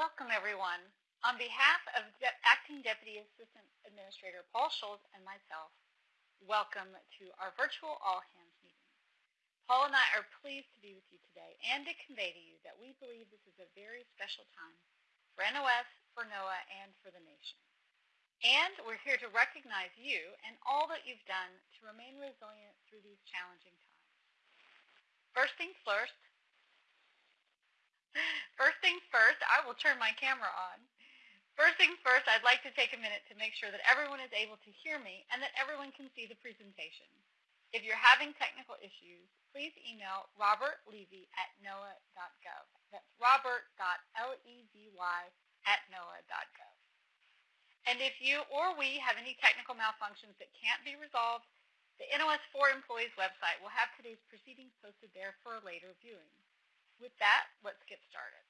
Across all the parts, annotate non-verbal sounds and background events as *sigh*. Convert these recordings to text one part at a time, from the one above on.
welcome everyone. On behalf of De Acting Deputy Assistant Administrator Paul Schultz and myself, welcome to our virtual All Hands meeting. Paul and I are pleased to be with you today and to convey to you that we believe this is a very special time for NOS, for NOAA, and for the nation. And we're here to recognize you and all that you've done to remain resilient through these challenging times. First things first, first things first, I will turn my camera on. First things first, I'd like to take a minute to make sure that everyone is able to hear me and that everyone can see the presentation. If you're having technical issues, please email Robert Levy at noaa.gov. That's robert.levy at noaa.gov. And if you or we have any technical malfunctions that can't be resolved, the NOS4 employees website will have today's proceedings posted there for a later viewing. With that, let's get started.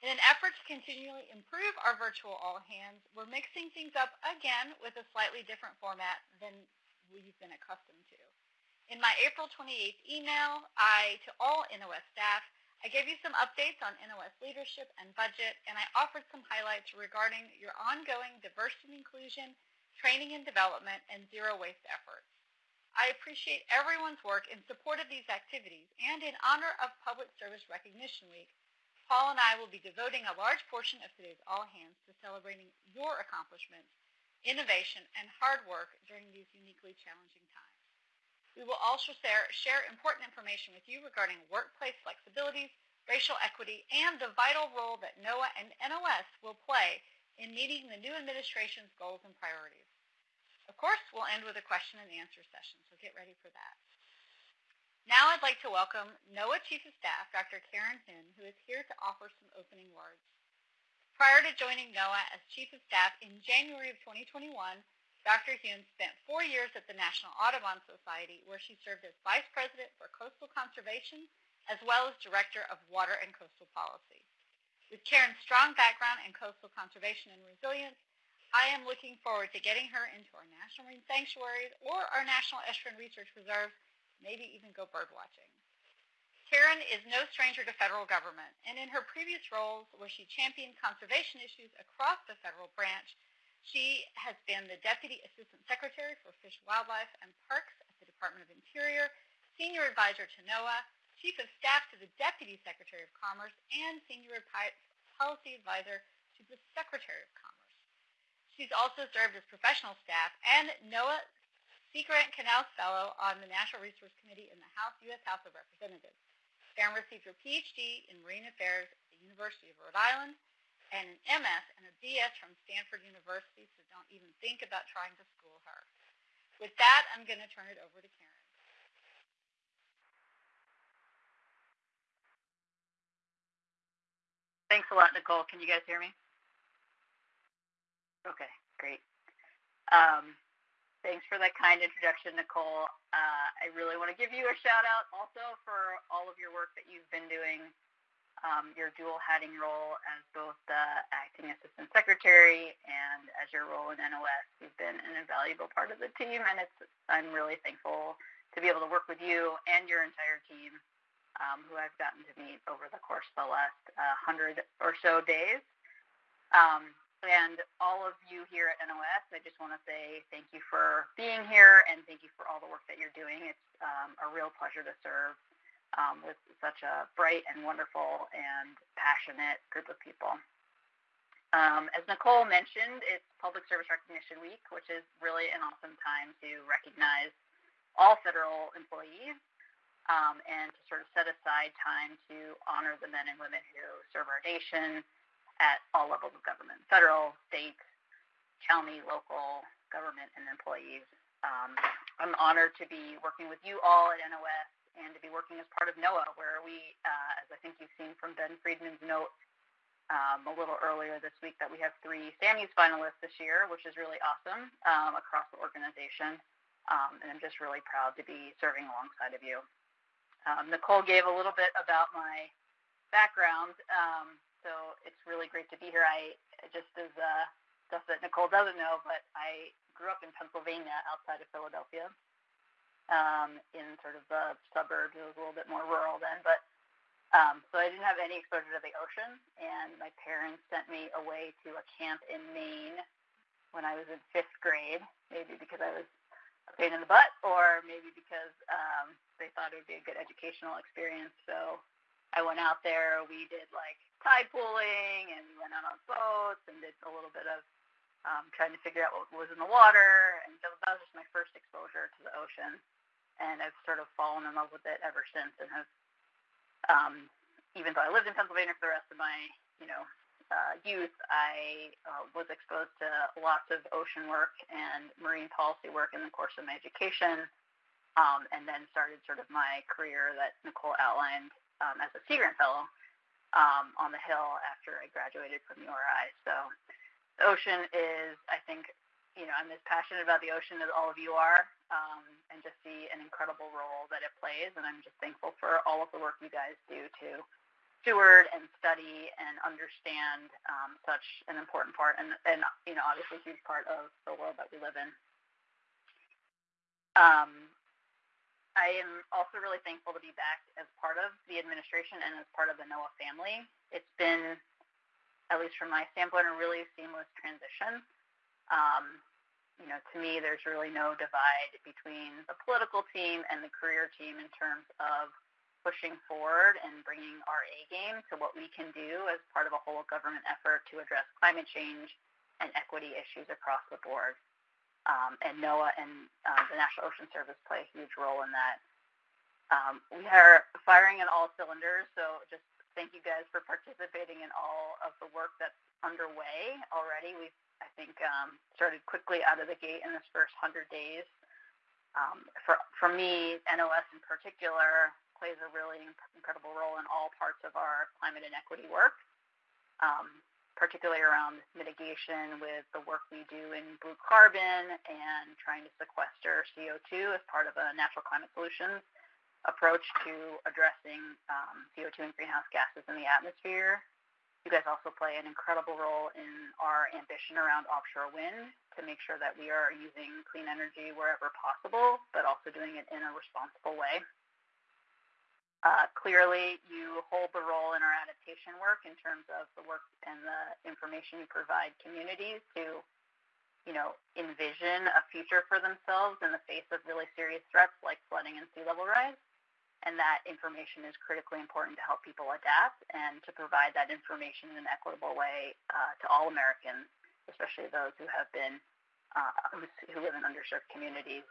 In an effort to continually improve our virtual all hands, we're mixing things up again with a slightly different format than we've been accustomed to. In my April 28th email, I, to all NOS staff, I gave you some updates on NOS leadership and budget, and I offered some highlights regarding your ongoing diversity and inclusion, training and development, and zero waste efforts. I appreciate everyone's work in support of these activities, and in honor of Public Service Recognition Week, Paul and I will be devoting a large portion of today's All Hands to celebrating your accomplishments, innovation, and hard work during these uniquely challenging times. We will also share, important information with you regarding workplace flexibilities, racial equity, and the vital role that NOAA and NOS will play in meeting the new administration's goals and priorities. Of course, we'll end with a question and answer session, so get ready for that. Now I'd like to welcome NOAA Chief of Staff, Dr. Karen Hyun, who is here to offer some opening words. Prior to joining NOAA as Chief of Staff in January of 2021, Dr. Hyun spent four years at the National Audubon Society, where she served as Vice President for Coastal Conservation, as well as Director of Water and Coastal Policy. With Karen's strong background in coastal conservation and resilience, I am looking forward to getting her into our national marine sanctuaries or our National Estuarine Research Reserve maybe even go bird watching. Karen is no stranger to federal government, and in her previous roles where she championed conservation issues across the federal branch, she has been the Deputy Assistant Secretary for Fish, Wildlife, and Parks at the Department of Interior, Senior Advisor to NOAA, Chief of Staff to the Deputy Secretary of Commerce, and Senior Policy Advisor to the Secretary of Commerce. She's also served as professional staff and NOAA Sea Grant Knauss Fellow on the Natural Resource Committee in the House, U.S. House of Representatives. Karen received her Ph.D. in Marine Affairs at the University of Rhode Island and an MS and a BS from Stanford University, so don't even think about trying to school her. With that, I'm going to turn it over to Karen. Thanks a lot, Nicole. Can you guys hear me? Okay, great. Um, Thanks for that kind introduction, Nicole. Uh, I really want to give you a shout out also for all of your work that you've been doing, um, your dual hatting role as both the acting assistant secretary and as your role in NOS. You've been an invaluable part of the team, and it's I'm really thankful to be able to work with you and your entire team, um, who I've gotten to meet over the course of the last uh, hundred or so days. Um, and all of you here at NOS, I just want to say thank you for being here and thank you for all the work that you're doing. It's um, a real pleasure to serve um, with such a bright and wonderful and passionate group of people. Um, as Nicole mentioned, it's Public Service Recognition Week, which is really an awesome time to recognize all federal employees um, and to sort of set aside time to honor the men and women who serve our nation at all levels of government, federal, state, county, local government, and employees. Um, I'm honored to be working with you all at NOS and to be working as part of NOAA, where we, uh, as I think you've seen from Ben Friedman's note um, a little earlier this week, that we have three Sammys finalists this year, which is really awesome um, across the organization. Um, and I'm just really proud to be serving alongside of you. Um, Nicole gave a little bit about my background. Um, so it's really great to be here. I just as uh, stuff that Nicole doesn't know, but I grew up in Pennsylvania outside of Philadelphia, um, in sort of the suburbs. It was a little bit more rural then, but Um, so I didn't have any exposure to the ocean, and my parents sent me away to a camp in Maine when I was in fifth grade, maybe because I was a pain in the butt, or maybe because um, they thought it would be a good educational experience. So I went out there. We did like tide pooling, and we went out on boats and did a little bit of um, trying to figure out what was in the water. And that was just my first exposure to the ocean, and I've sort of fallen in love with it ever since, and have um, even though I lived in Pennsylvania for the rest of my, you know, uh, youth, I uh, was exposed to lots of ocean work and marine policy work in the course of my education, um, and then started sort of my career that Nicole outlined um, as a Sea Grant Fellow um, on the Hill after I graduated from URI. So the ocean is, I think, you know, I'm as passionate about the ocean as all of you are, um, and just see an incredible role that it plays. And I'm just thankful for all of the work you guys do to steward and study and understand um, such an important part, and, and you know, obviously a huge part of the world that we live in. Um, I am also really thankful to be back as part of the administration and as part of the NOAA family. It's been, at least from my standpoint, a really seamless transition. Um, you know, to me, there's really no divide between the political team and the career team in terms of pushing forward and bringing our A game to what we can do as part of a whole government effort to address climate change and equity issues across the board. Um, and NOAA and uh, the National Ocean Service play a huge role in that. Um, we are firing in all cylinders, so just thank you guys for participating in all of the work that's underway already. We've I think um, started quickly out of the gate in this first 100 days. Um, for, for me, NOS in particular plays a really incredible role in all parts of our climate inequity work, um, particularly around mitigation with the work we do in blue carbon and trying to sequester CO2 as part of a natural climate solutions approach to addressing um, CO2 and greenhouse gases in the atmosphere. You guys also play an incredible role in our ambition around offshore wind to make sure that we are using clean energy wherever possible, but also doing it in a responsible way. Uh, clearly, you hold the role in our adaptation work in terms of the work and the information you provide communities to, you know, envision a future for themselves in the face of really serious threats like flooding and sea level rise and that information is critically important to help people adapt and to provide that information in an equitable way uh, to all Americans, especially those who have been uh, who live in underserved communities.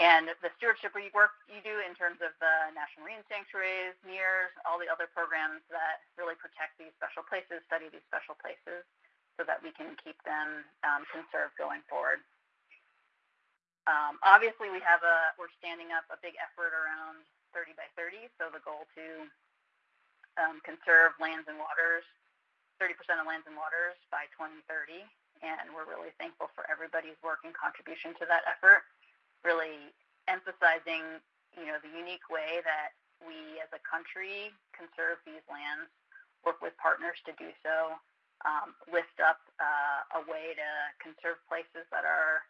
And the stewardship work you do in terms of the National Marine Sanctuaries, NERRS, all the other programs that really protect these special places, study these special places, so that we can keep them um, conserved going forward. Um, obviously, we have a we're standing up a big effort around 30 by 30. So the goal to um, conserve lands and waters, 30% of lands and waters by 2030. And we're really thankful for everybody's work and contribution to that effort, really emphasizing, you know, the unique way that we as a country conserve these lands, work with partners to do so, um, lift up uh, a way to conserve places that are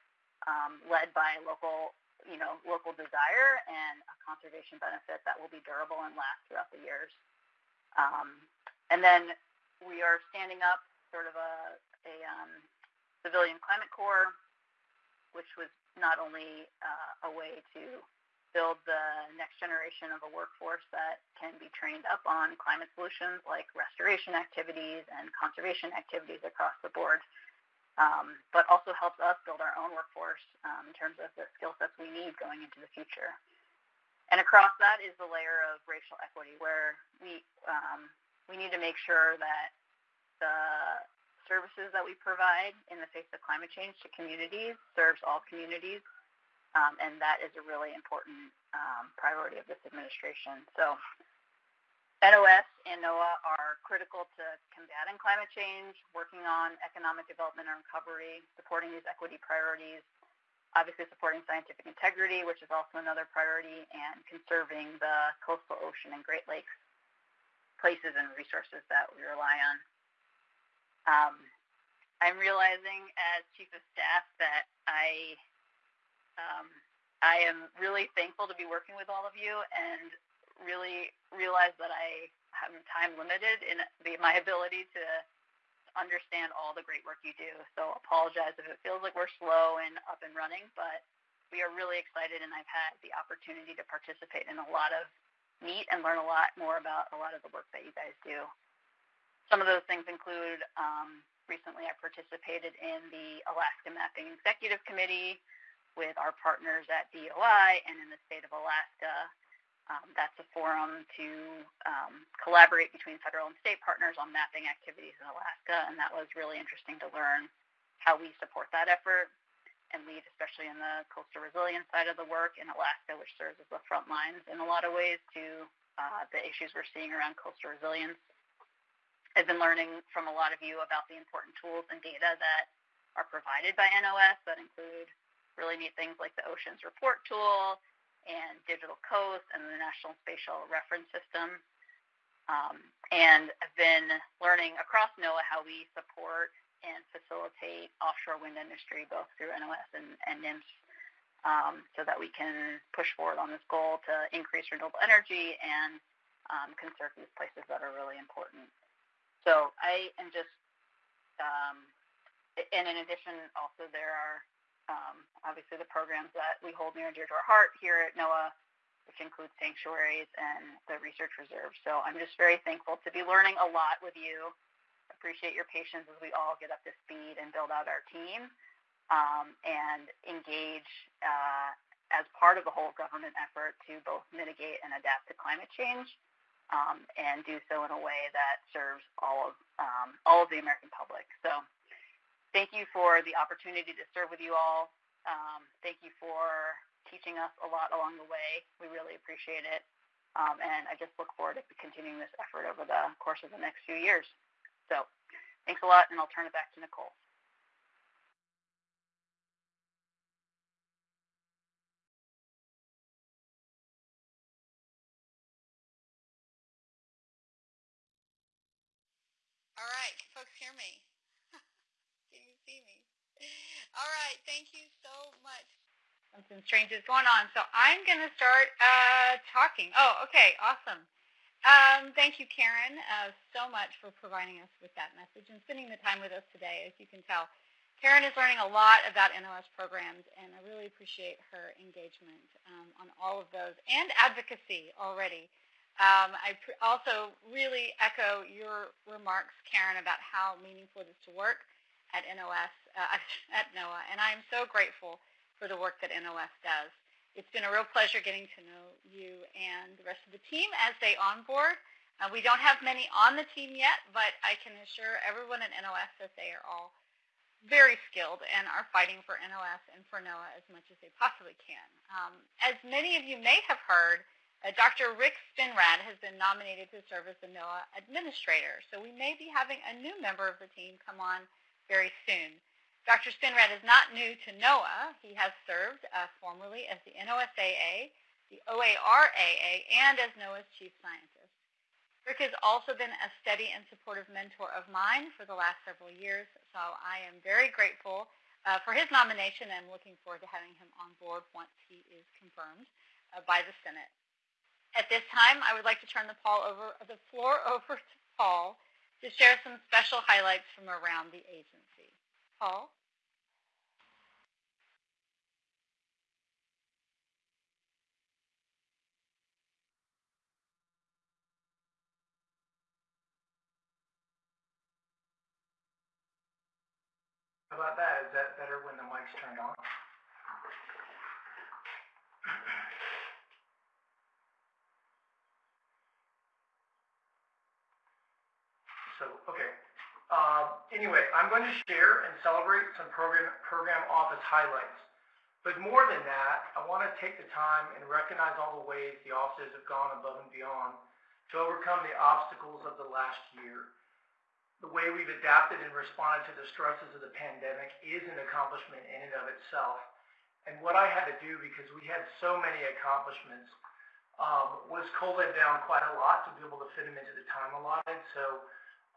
um, led by local you know, local desire and a conservation benefit that will be durable and last throughout the years. Um, and then we are standing up sort of a, a um, civilian climate corps, which was not only uh, a way to build the next generation of a workforce that can be trained up on climate solutions like restoration activities and conservation activities across the board, um, but also helps us build our own workforce um, in terms of the skill sets we need going into the future. And across that is the layer of racial equity, where we um, we need to make sure that the services that we provide in the face of climate change to communities serves all communities, um, and that is a really important um, priority of this administration. So NOS and NOAA are critical to combating climate change, working on economic development and recovery, supporting these equity priorities, obviously supporting scientific integrity, which is also another priority, and conserving the coastal ocean and Great Lakes places and resources that we rely on. Um, I'm realizing as Chief of Staff that I um, I am really thankful to be working with all of you and really realize that I am time limited in the, my ability to understand all the great work you do. So apologize if it feels like we're slow and up and running, but we are really excited and I've had the opportunity to participate in a lot of meet and learn a lot more about a lot of the work that you guys do. Some of those things include um, recently I participated in the Alaska Mapping Executive Committee with our partners at DOI and in the state of Alaska. Um, that's a forum to um, collaborate between federal and state partners on mapping activities in Alaska, and that was really interesting to learn how we support that effort and lead, especially in the coastal resilience side of the work in Alaska, which serves as the front lines in a lot of ways to uh, the issues we're seeing around coastal resilience. I've been learning from a lot of you about the important tools and data that are provided by NOS that include really neat things like the Oceans Report tool and Digital Coast and the National Spatial Reference System. Um, and I've been learning across NOAA how we support and facilitate offshore wind industry both through NOS and, and NMFS um, so that we can push forward on this goal to increase renewable energy and um, conserve these places that are really important. So I am just, um, and in addition, also there are um, obviously the programs that we hold near and dear to our heart here at NOAA, which includes sanctuaries and the research reserve. So I'm just very thankful to be learning a lot with you. Appreciate your patience as we all get up to speed and build out our team um, and engage uh, as part of the whole government effort to both mitigate and adapt to climate change um, and do so in a way that serves all of um, all of the American public. So, thank you for the opportunity to serve with you all. Um, thank you for teaching us a lot along the way. We really appreciate it, um, and I just look forward to continuing this effort over the course of the next few years. So, thanks a lot, and I'll turn it back to Nicole. All right, folks hear me? Can you see me? All right, thank you so much. Something strange is going on, so I'm going to start uh, talking. Oh, okay, awesome. Um, thank you, Karen, uh, so much for providing us with that message and spending the time with us today. As you can tell, Karen is learning a lot about NOS programs, and I really appreciate her engagement um, on all of those and advocacy already. Um, I also really echo your remarks, Karen, about how meaningful it is to work at NOS, uh, *laughs* at NOAA, and I am so grateful for the work that NOS does. It's been a real pleasure getting to know you and the rest of the team as they onboard. Uh, we don't have many on the team yet, but I can assure everyone at NOS that they are all very skilled and are fighting for NOS and for NOAA as much as they possibly can. Um, as many of you may have heard, uh, Dr. Rick Spinrad has been nominated to serve as the NOAA administrator, so we may be having a new member of the team come on very soon. Dr. Spinrad is not new to NOAA. He has served uh, formerly as the NOSAA, the OARAA, and as NOAA's chief scientist. Rick has also been a steady and supportive mentor of mine for the last several years, so I am very grateful uh, for his nomination and looking forward to having him on board once he is confirmed uh, by the Senate. At this time, I would like to turn the, over, the floor *laughs* over to Paul to share some special highlights from around the agency. Paul? How about that? Is that better when the mic's turned on? So, okay. Uh, anyway, I'm going to share and celebrate some program, program office highlights. But more than that, I want to take the time and recognize all the ways the offices have gone above and beyond to overcome the obstacles of the last year. The way we've adapted and responded to the stresses of the pandemic is an accomplishment in and of itself. And what I had to do, because we had so many accomplishments, um, was cull them down quite a lot to be able to fit them into the time allotted. So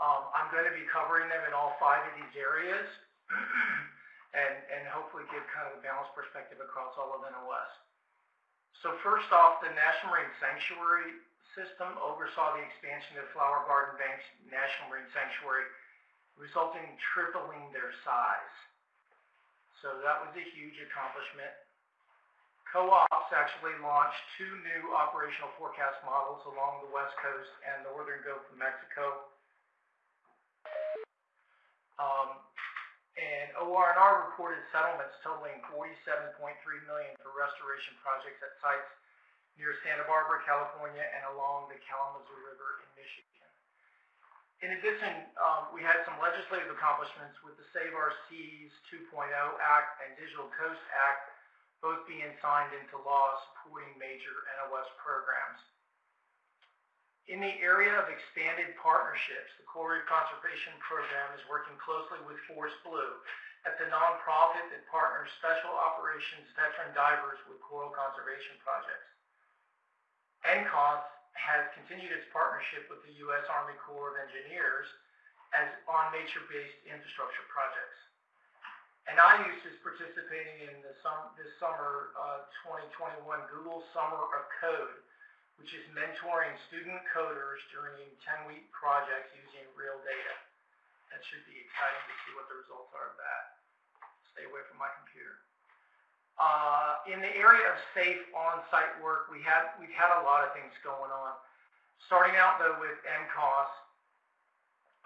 um, I'm going to be covering them in all five of these areas *clears throat* and, and hopefully give kind of a balanced perspective across all of NOS. So first off, the National Marine Sanctuary system oversaw the expansion of Flower Garden Bank's National Marine Sanctuary, resulting in tripling their size. So that was a huge accomplishment. Co-ops actually launched two new operational forecast models along the West Coast and northern Gulf of Mexico. Um, and OR&R reported settlements totaling 47.3 million for restoration projects at sites near Santa Barbara, California, and along the Kalamazoo River in Michigan. In addition, um, we had some legislative accomplishments with the Save Our Seas 2.0 Act and Digital Coast Act, both being signed into law supporting major NOS programs. In the area of expanded partnerships, the Coral Reef Conservation Program is working closely with Force Blue. That's a nonprofit that partners special operations veteran divers with coral conservation projects. NCOS has continued its partnership with the U.S. Army Corps of Engineers as on nature-based infrastructure projects. And IOOS is participating in the sum, this summer uh, 2021 Google Summer of Code, which is mentoring student coders during 10-week projects using real data. That should be exciting to see what the results are of that. Stay away from my computer. Uh, in the area of safe on-site work, we had we've had a lot of things going on. Starting out though with NCOS,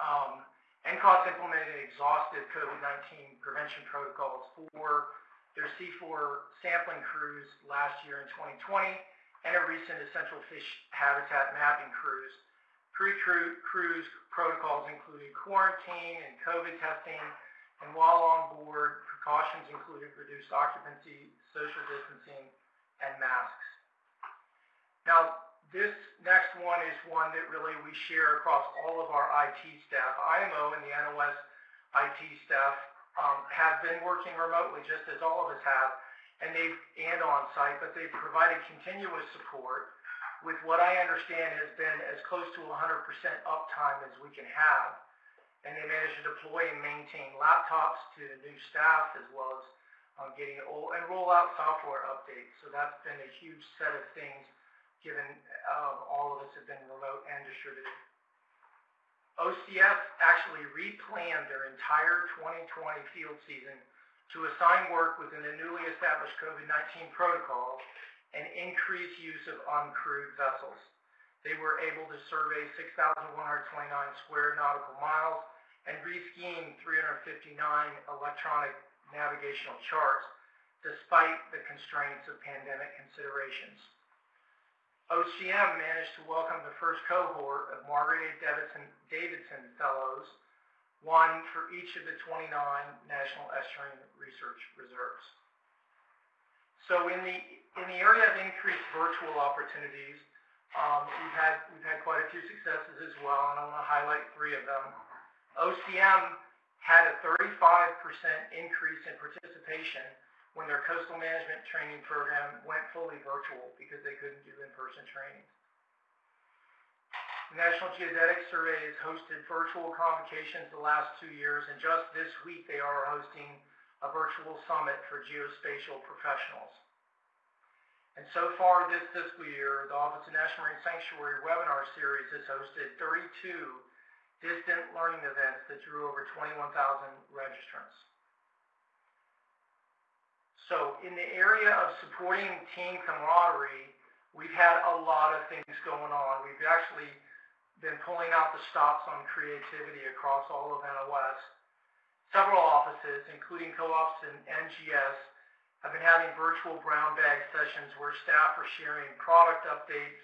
um, NCOS implemented exhaustive COVID-19 prevention protocols for their C4 sampling crews last year in 2020 and a recent essential fish habitat mapping cruise. Pre-cruise protocols included quarantine and COVID testing, and while on board, precautions included reduced occupancy, social distancing, and masks. Now, this next one is one that really we share across all of our IT staff. IMO and the NOS IT staff um, have been working remotely, just as all of us have, and they've and on site, but they've provided continuous support with what I understand has been as close to 100% uptime as we can have and they managed to deploy and maintain laptops to new staff as well as um, getting old and roll out software updates. So that's been a huge set of things given um, all of us have been remote and distributed. OCS actually replanned their entire 2020 field season to assign work within the newly established COVID-19 protocol and increase use of uncrewed vessels. They were able to survey 6,129 square nautical miles and rescheme 359 electronic navigational charts, despite the constraints of pandemic considerations. OCM managed to welcome the first cohort of Margaret. Davidson, Davidson Fellows, one for each of the 29 National Estuarine Research Reserves. So in the, in the area of increased virtual opportunities, um, we've had we've had quite a few successes as well, and I want to highlight three of them. OCM had a 35% increase in participation when their coastal management training program went fully virtual because they couldn't do in-person training. National Geodetic Survey has hosted virtual convocations the last two years, and just this week they are hosting a virtual summit for geospatial professionals. And so far this fiscal year, the Office of National Marine Sanctuary webinar series has hosted 32 distant learning events that drew over 21,000 registrants. So in the area of supporting team camaraderie, we've had a lot of things going on. We've actually been pulling out the stops on creativity across all of NOS. Several offices, including co-ops and NGS, I've been having virtual brown bag sessions where staff are sharing product updates,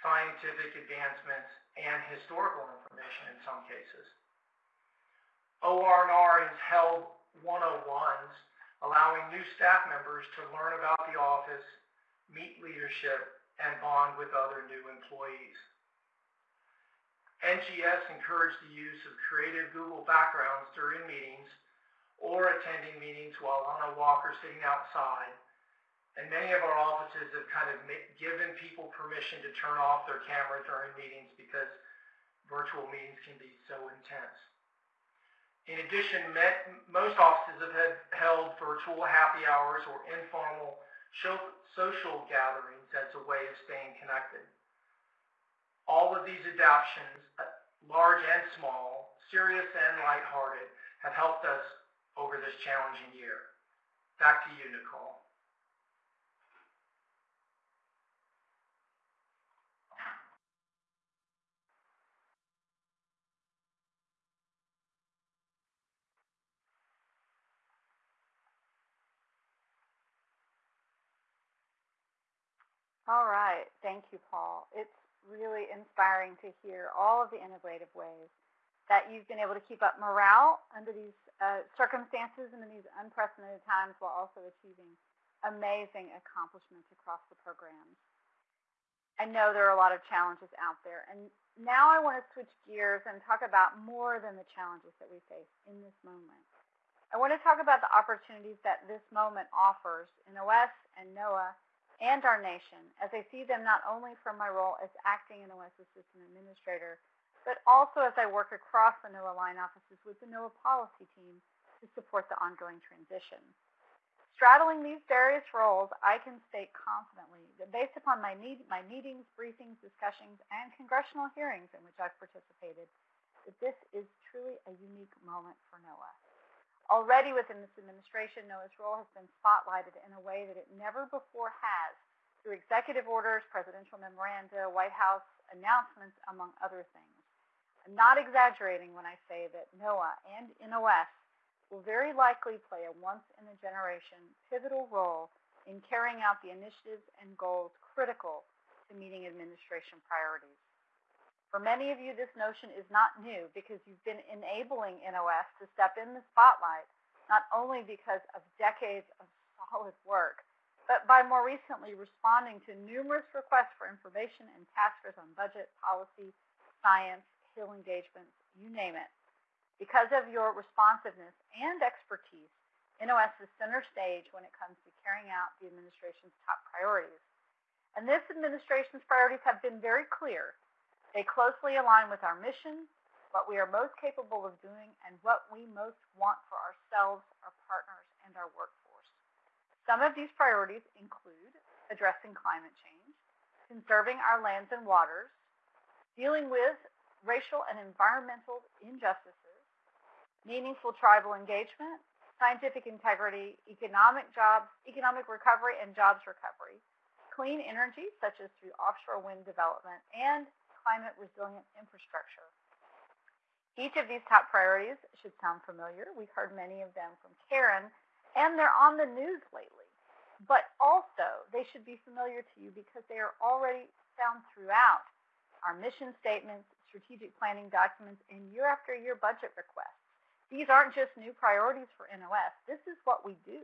scientific advancements, and historical information in some cases. OR&R has held 101s, allowing new staff members to learn about the office, meet leadership, and bond with other new employees. NGS encouraged the use of creative Google backgrounds during meetings or attending meetings while on a walk or sitting outside. And many of our offices have kind of given people permission to turn off their camera during meetings because virtual meetings can be so intense. In addition, most offices have held virtual happy hours or informal social gatherings as a way of staying connected. All of these adaptations, uh, large and small, serious and lighthearted, have helped us over this challenging year. Back to you, Nicole. All right. Thank you, Paul. It's really inspiring to hear all of the innovative ways that you've been able to keep up morale under these uh, circumstances and in these unprecedented times while also achieving amazing accomplishments across the programs. I know there are a lot of challenges out there, and now I want to switch gears and talk about more than the challenges that we face in this moment. I want to talk about the opportunities that this moment offers in OS and NOAA and our nation as I see them not only from my role as acting NOS Assistant Administrator, but also as I work across the NOAA line offices with the NOAA policy team to support the ongoing transition. Straddling these various roles, I can state confidently that based upon my, meet, my meetings, briefings, discussions, and congressional hearings in which I've participated, that this is truly a unique moment for NOAA. Already within this administration, NOAA's role has been spotlighted in a way that it never before has through executive orders, presidential memoranda, White House announcements, among other things. I'm not exaggerating when I say that NOAA and NOS will very likely play a once-in-a-generation pivotal role in carrying out the initiatives and goals critical to meeting administration priorities. For many of you, this notion is not new because you've been enabling NOS to step in the spotlight, not only because of decades of solid work, but by more recently responding to numerous requests for information and task on budget, policy, science, Hill engagements, you name it. Because of your responsiveness and expertise, NOS is center stage when it comes to carrying out the administration's top priorities. And this administration's priorities have been very clear they closely align with our mission, what we are most capable of doing, and what we most want for ourselves, our partners, and our workforce. Some of these priorities include addressing climate change, conserving our lands and waters, dealing with racial and environmental injustices, meaningful tribal engagement, scientific integrity, economic jobs, economic recovery and jobs recovery, clean energy, such as through offshore wind development, and climate resilient infrastructure. Each of these top priorities should sound familiar. We've heard many of them from Karen, and they're on the news lately. But also, they should be familiar to you because they are already found throughout our mission statements, strategic planning documents, and year after year budget requests. These aren't just new priorities for NOS. This is what we do.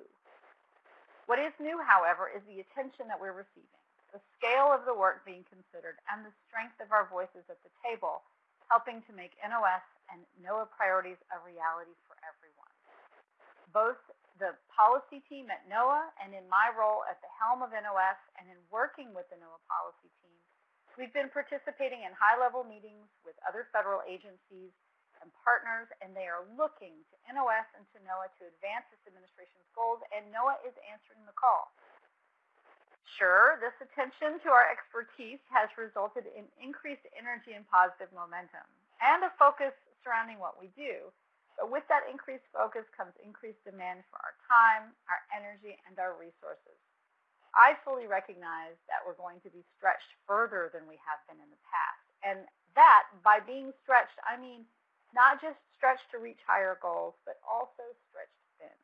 What is new, however, is the attention that we're receiving the scale of the work being considered, and the strength of our voices at the table, helping to make NOS and NOAA priorities a reality for everyone. Both the policy team at NOAA and in my role at the helm of NOS and in working with the NOAA policy team, we've been participating in high-level meetings with other federal agencies and partners, and they are looking to NOS and to NOAA to advance this administration's goals, and NOAA is answering the call. Sure, this attention to our expertise has resulted in increased energy and positive momentum and a focus surrounding what we do. But with that increased focus comes increased demand for our time, our energy, and our resources. I fully recognize that we're going to be stretched further than we have been in the past. And that, by being stretched, I mean not just stretched to reach higher goals, but also stretched thin.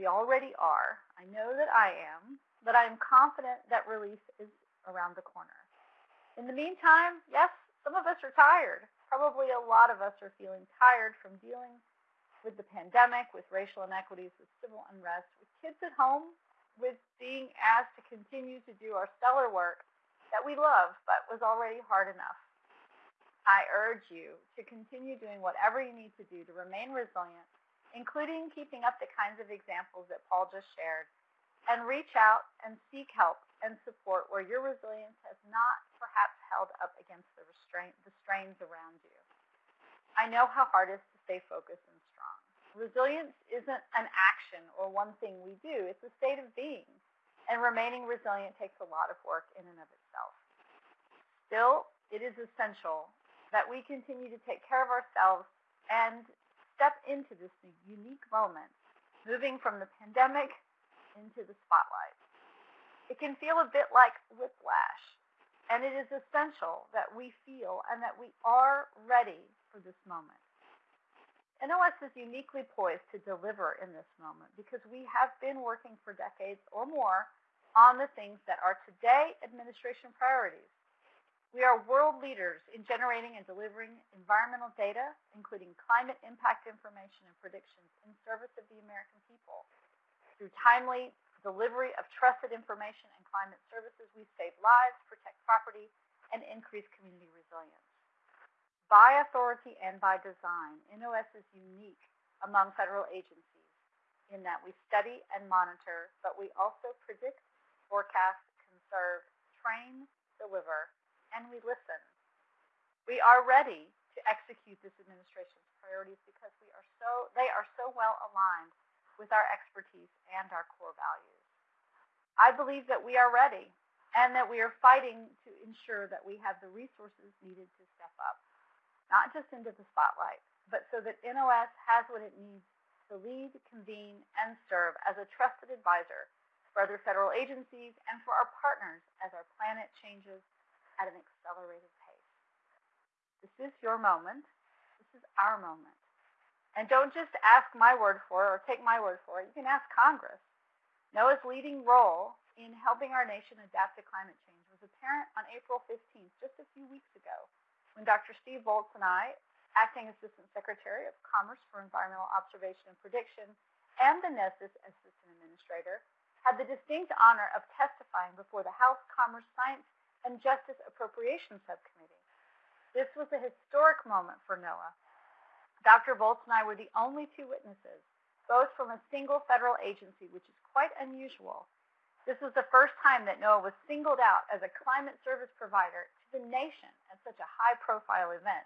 We already are. I know that I am but I am confident that relief is around the corner. In the meantime, yes, some of us are tired. Probably a lot of us are feeling tired from dealing with the pandemic, with racial inequities, with civil unrest, with kids at home, with being asked to continue to do our stellar work that we love but was already hard enough. I urge you to continue doing whatever you need to do to remain resilient, including keeping up the kinds of examples that Paul just shared and reach out and seek help and support where your resilience has not perhaps held up against the, restraint, the strains around you. I know how hard it is to stay focused and strong. Resilience isn't an action or one thing we do. It's a state of being. and remaining resilient takes a lot of work in and of itself. Still, it is essential that we continue to take care of ourselves and step into this unique moment, moving from the pandemic into the spotlight. It can feel a bit like whiplash, and it is essential that we feel and that we are ready for this moment. NOS is uniquely poised to deliver in this moment because we have been working for decades or more on the things that are today administration priorities. We are world leaders in generating and delivering environmental data, including climate impact information and predictions in service of the American people. Through timely delivery of trusted information and climate services, we save lives, protect property, and increase community resilience. By authority and by design, NOS is unique among federal agencies in that we study and monitor, but we also predict, forecast, conserve, train, deliver, and we listen. We are ready to execute this administration's priorities because we are so they are so well aligned with our expertise and our core values. I believe that we are ready and that we are fighting to ensure that we have the resources needed to step up, not just into the spotlight, but so that NOS has what it needs to lead, convene, and serve as a trusted advisor for other federal agencies and for our partners as our planet changes at an accelerated pace. This is your moment. This is our moment. And don't just ask my word for it or take my word for it. You can ask Congress. NOAA's leading role in helping our nation adapt to climate change was apparent on April 15th, just a few weeks ago, when Dr. Steve Volz and I, Acting Assistant Secretary of Commerce for Environmental Observation and Prediction, and the NESDIS Assistant Administrator, had the distinct honor of testifying before the House Commerce Science and Justice Appropriations Subcommittee. This was a historic moment for NOAA. Dr. Volz and I were the only two witnesses, both from a single federal agency, which is quite unusual. This was the first time that NOAA was singled out as a climate service provider to the nation at such a high-profile event.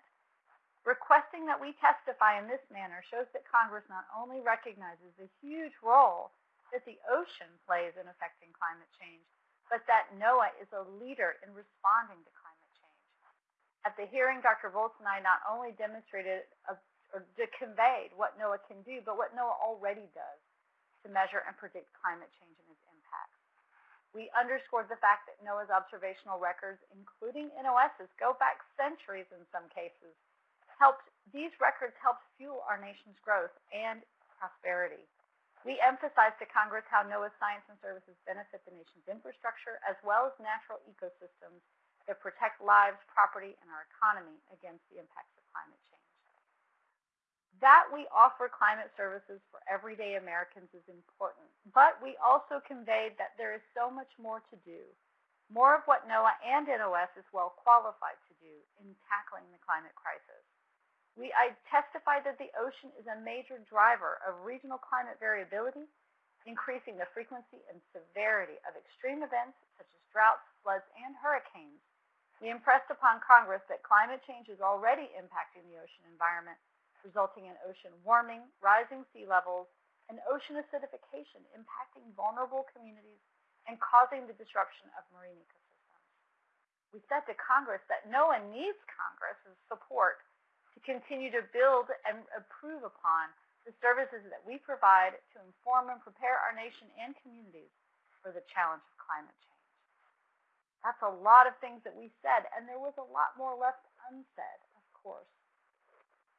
Requesting that we testify in this manner shows that Congress not only recognizes the huge role that the ocean plays in affecting climate change, but that NOAA is a leader in responding to climate change. At the hearing, Dr. Volz and I not only demonstrated a, or conveyed what NOAA can do, but what NOAA already does to measure and predict climate change and its impacts. We underscored the fact that NOAA's observational records, including NOS's, go back centuries in some cases. Helped, these records helped fuel our nation's growth and prosperity. We emphasized to Congress how NOAA's science and services benefit the nation's infrastructure as well as natural ecosystems that protect lives, property, and our economy against the impacts of climate change. That we offer climate services for everyday Americans is important, but we also conveyed that there is so much more to do, more of what NOAA and NOS is well qualified to do in tackling the climate crisis. We I testified that the ocean is a major driver of regional climate variability, increasing the frequency and severity of extreme events such as droughts, floods, and hurricanes. We impressed upon Congress that climate change is already impacting the ocean environment, resulting in ocean warming, rising sea levels, and ocean acidification impacting vulnerable communities and causing the disruption of marine ecosystems. We said to Congress that NOAA needs Congress's support to continue to build and improve upon the services that we provide to inform and prepare our nation and communities for the challenge of climate change. That's a lot of things that we said, and there was a lot more left unsaid, of course.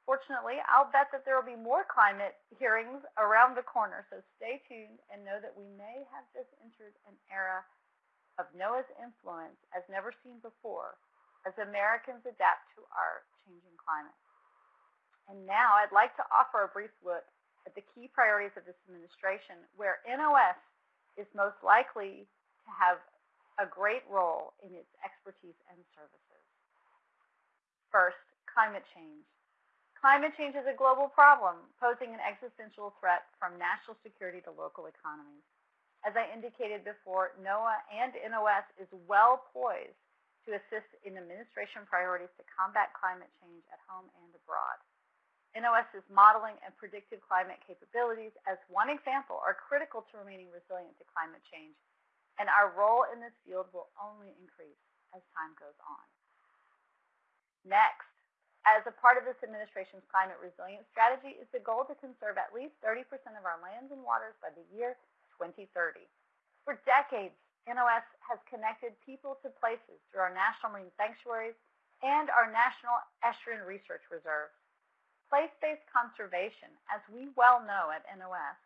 Fortunately, I'll bet that there will be more climate hearings around the corner, so stay tuned and know that we may have just entered an era of NOAA's influence as never seen before as Americans adapt to our changing climate. And now I'd like to offer a brief look at the key priorities of this administration where NOS is most likely to have a great role in its expertise and services. First, climate change. Climate change is a global problem, posing an existential threat from national security to local economies. As I indicated before, NOAA and NOS is well poised to assist in administration priorities to combat climate change at home and abroad. NOS's modeling and predictive climate capabilities, as one example, are critical to remaining resilient to climate change and our role in this field will only increase as time goes on. Next, as a part of this administration's climate resilience strategy is the goal to conserve at least 30% of our lands and waters by the year 2030. For decades, NOS has connected people to places through our national marine sanctuaries and our National Estuarine Research Reserve. Place-based conservation, as we well know at NOS,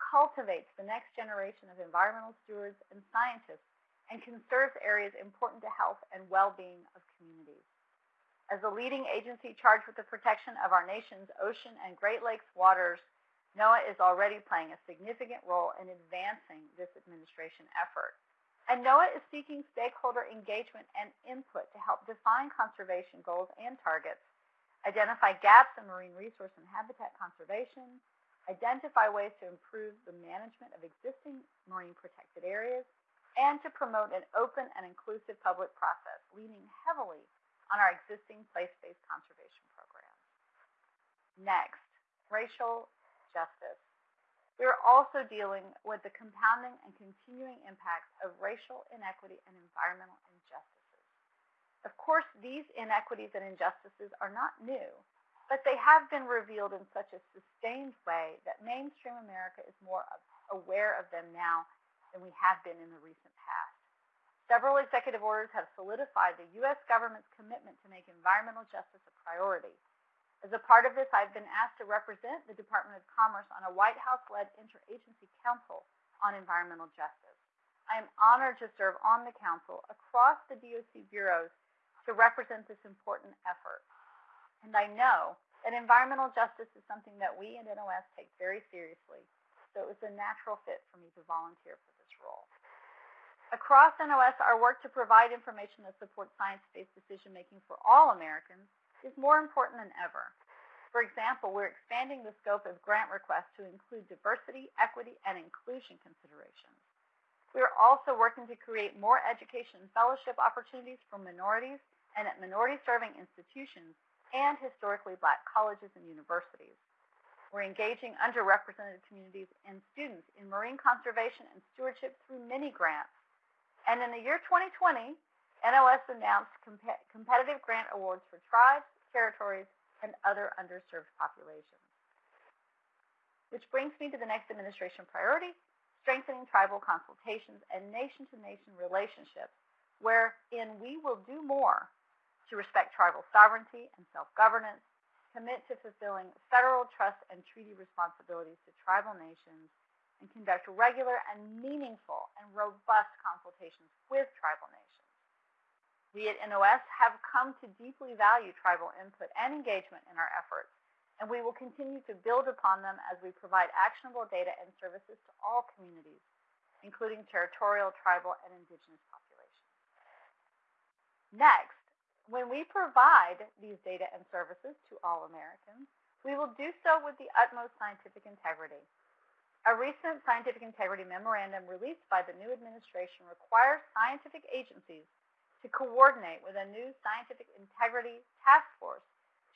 cultivates the next generation of environmental stewards and scientists and conserves areas important to health and well-being of communities. As the leading agency charged with the protection of our nation's ocean and Great Lakes waters, NOAA is already playing a significant role in advancing this administration effort. And NOAA is seeking stakeholder engagement and input to help define conservation goals and targets, identify gaps in marine resource and habitat conservation, identify ways to improve the management of existing marine protected areas, and to promote an open and inclusive public process, leaning heavily on our existing place-based conservation programs. Next, racial justice. We are also dealing with the compounding and continuing impacts of racial inequity and environmental injustices. Of course, these inequities and injustices are not new, but they have been revealed in such a sustained way that mainstream America is more aware of them now than we have been in the recent past. Several executive orders have solidified the U.S. government's commitment to make environmental justice a priority. As a part of this, I've been asked to represent the Department of Commerce on a White House-led interagency council on environmental justice. I am honored to serve on the council across the DOC bureaus to represent this important effort. And I know that environmental justice is something that we at NOS take very seriously, so it was a natural fit for me to volunteer for this role. Across NOS, our work to provide information that supports science-based decision-making for all Americans is more important than ever. For example, we're expanding the scope of grant requests to include diversity, equity, and inclusion considerations. We are also working to create more education and fellowship opportunities for minorities and at minority-serving institutions and historically black colleges and universities. We're engaging underrepresented communities and students in marine conservation and stewardship through many grants. And in the year 2020, NOS announced comp competitive grant awards for tribes, territories, and other underserved populations. Which brings me to the next administration priority, strengthening tribal consultations and nation-to-nation -nation relationships, wherein we will do more to respect tribal sovereignty and self-governance, commit to fulfilling federal trust and treaty responsibilities to tribal nations, and conduct regular and meaningful and robust consultations with tribal nations. We at NOS have come to deeply value tribal input and engagement in our efforts, and we will continue to build upon them as we provide actionable data and services to all communities, including territorial, tribal, and indigenous populations. Next, when we provide these data and services to all Americans, we will do so with the utmost scientific integrity. A recent scientific integrity memorandum released by the new administration requires scientific agencies to coordinate with a new scientific integrity task force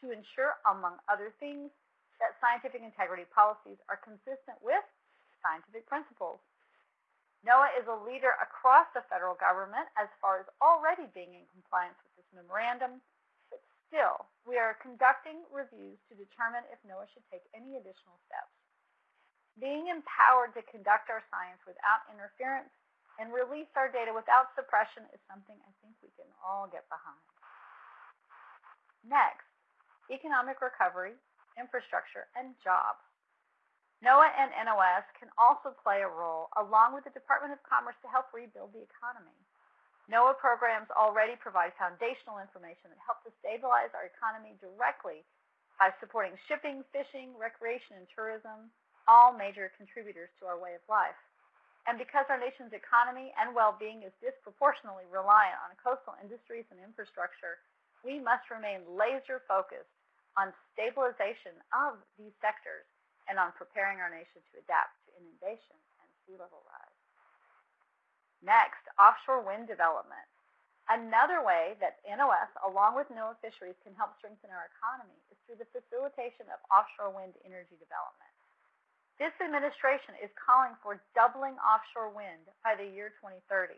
to ensure, among other things, that scientific integrity policies are consistent with scientific principles. NOAA is a leader across the federal government as far as already being in compliance with this memorandum, but still, we are conducting reviews to determine if NOAA should take any additional steps. Being empowered to conduct our science without interference and release our data without suppression is something I think we can all get behind. Next, economic recovery, infrastructure, and jobs. NOAA and NOS can also play a role along with the Department of Commerce to help rebuild the economy. NOAA programs already provide foundational information that help to stabilize our economy directly by supporting shipping, fishing, recreation, and tourism, all major contributors to our way of life. And because our nation's economy and well-being is disproportionately reliant on coastal industries and infrastructure, we must remain laser focused on stabilization of these sectors and on preparing our nation to adapt to inundation and sea level rise. Next, offshore wind development. Another way that NOS, along with NOAA Fisheries, can help strengthen our economy is through the facilitation of offshore wind energy development. This administration is calling for doubling offshore wind by the year 2030.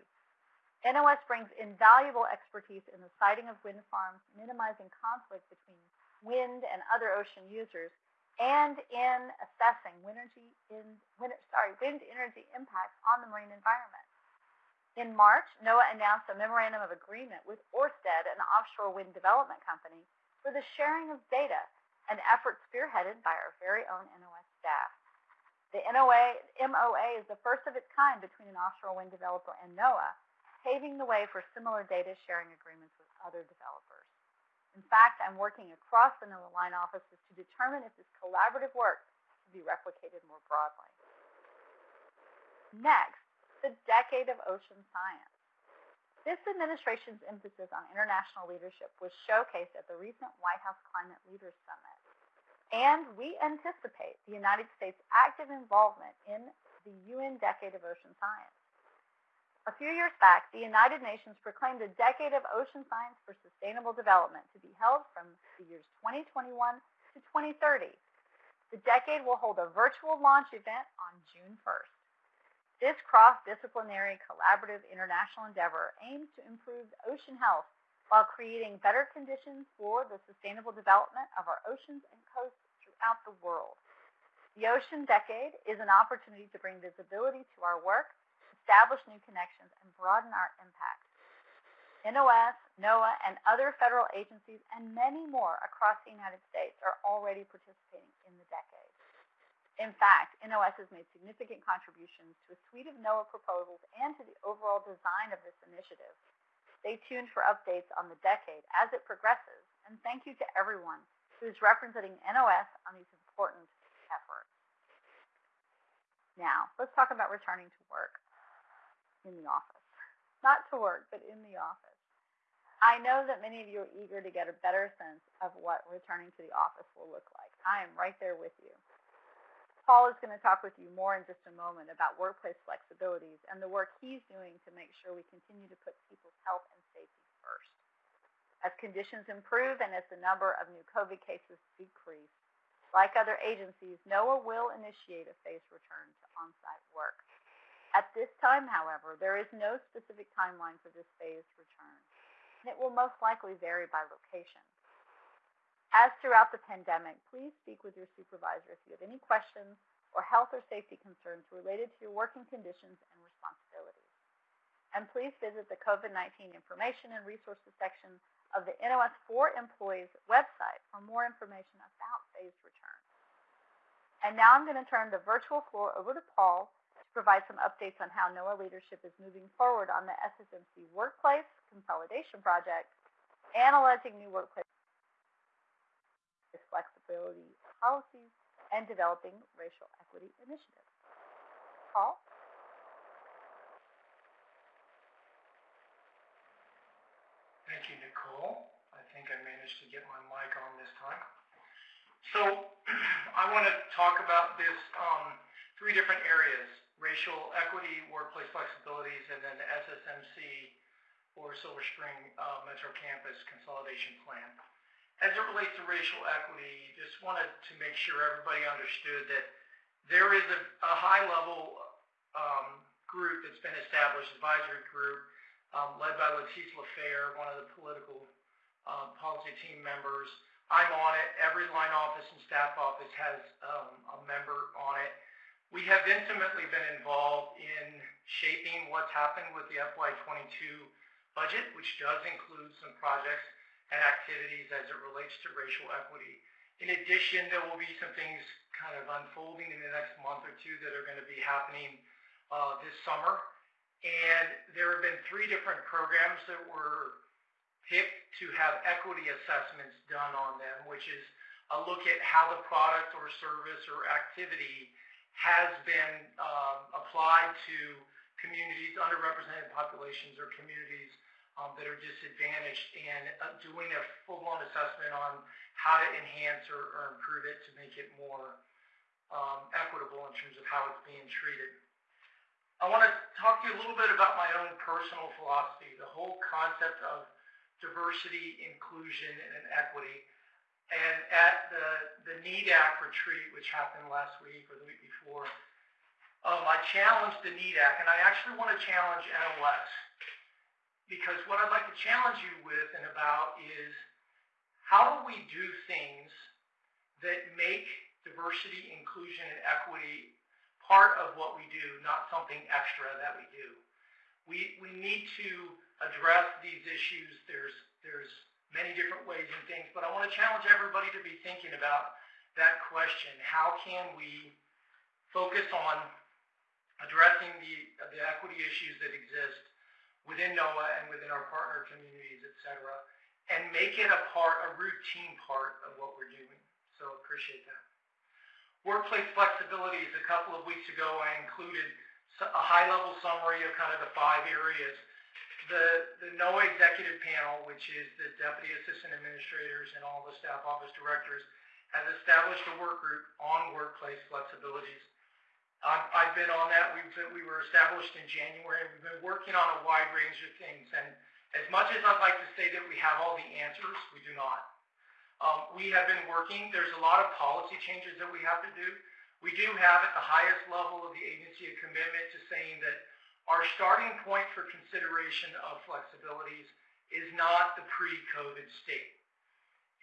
NOS brings invaluable expertise in the siting of wind farms, minimizing conflict between wind and other ocean users, and in assessing wind energy, in, wind, sorry, wind energy impacts on the marine environment. In March, NOAA announced a memorandum of agreement with Orsted, an offshore wind development company, for the sharing of data, an effort spearheaded by our very own NOS staff. The NOA, MOA is the first of its kind between an offshore wind developer and NOAA, paving the way for similar data sharing agreements with other developers. In fact, I'm working across the NOAA line offices to determine if this collaborative work can be replicated more broadly. Next, the decade of ocean science. This administration's emphasis on international leadership was showcased at the recent White House Climate Leaders Summit and we anticipate the United States' active involvement in the UN Decade of Ocean Science. A few years back, the United Nations proclaimed a decade of ocean science for sustainable development to be held from the years 2021 to 2030. The decade will hold a virtual launch event on June 1st. This cross-disciplinary collaborative international endeavor aims to improve ocean health while creating better conditions for the sustainable development of our oceans and coasts throughout the world. The Ocean Decade is an opportunity to bring visibility to our work, establish new connections, and broaden our impact. NOS, NOAA, and other federal agencies, and many more across the United States are already participating in the decade. In fact, NOS has made significant contributions to a suite of NOAA proposals and to the overall design of this initiative. Stay tuned for updates on the decade as it progresses, and thank you to everyone who is representing NOS on these important efforts. Now, let's talk about returning to work in the office. Not to work, but in the office. I know that many of you are eager to get a better sense of what returning to the office will look like. I am right there with you. Paul is going to talk with you more in just a moment about workplace flexibilities and the work he's doing to make sure we continue to put people's health and safety first. As conditions improve and as the number of new COVID cases decrease, like other agencies, NOAA will initiate a phased return to on-site work. At this time, however, there is no specific timeline for this phased return, and it will most likely vary by location. As throughout the pandemic, please speak with your supervisor if you have any questions or health or safety concerns related to your working conditions and responsibilities. And please visit the COVID-19 information and resources section of the NOS for Employees website for more information about phased return. And now I'm going to turn the virtual floor over to Paul to provide some updates on how NOAA leadership is moving forward on the SSMC Workplace Consolidation Project, analyzing new workplace flexibility policies, and developing racial equity initiatives. Paul? Thank you, Nicole. I think I managed to get my mic on this time. So *clears throat* I want to talk about this um, three different areas, racial equity, workplace flexibilities, and then the SSMC or Silver Spring uh, Metro Campus Consolidation Plan. As it relates to racial equity, just wanted to make sure everybody understood that there is a, a high-level um, group that's been established, advisory group, um, led by Letise LaFeir, one of the political um, policy team members. I'm on it. Every line office and staff office has um, a member on it. We have intimately been involved in shaping what's happened with the FY22 budget, which does include some projects and activities as it relates to racial equity. In addition, there will be some things kind of unfolding in the next month or two that are going to be happening uh, this summer. And there have been three different programs that were picked to have equity assessments done on them, which is a look at how the product or service or activity has been um, applied to communities, underrepresented populations, or communities um, that are disadvantaged and uh, doing a full-blown assessment on how to enhance or, or improve it to make it more um, equitable in terms of how it's being treated. I want to talk to you a little bit about my own personal philosophy, the whole concept of diversity, inclusion, and equity, and at the, the need NEDAC retreat, which happened last week or the week before, um, I challenged the NEDAC, and I actually want to challenge NOS because what I'd like to challenge you with and about is how do we do things that make diversity, inclusion, and equity part of what we do, not something extra that we do. We, we need to address these issues. There's, there's many different ways and things, but I want to challenge everybody to be thinking about that question. How can we focus on addressing the, the equity issues that exist within NOAA and within our partner communities, et cetera, and make it a part, a routine part of what we're doing. So appreciate that. Workplace flexibilities, a couple of weeks ago, I included a high-level summary of kind of the five areas. The, the NOAA executive panel, which is the deputy assistant administrators and all the staff office directors, has established a work group on workplace flexibilities. I've, I've been on that. We've been, we were established in January. We've been working on a wide range of things. And as much as I'd like to say that we have all the answers, we do not. Um, we have been working. There's a lot of policy changes that we have to do. We do have at the highest level of the agency a commitment to saying that our starting point for consideration of flexibilities is not the pre-COVID state.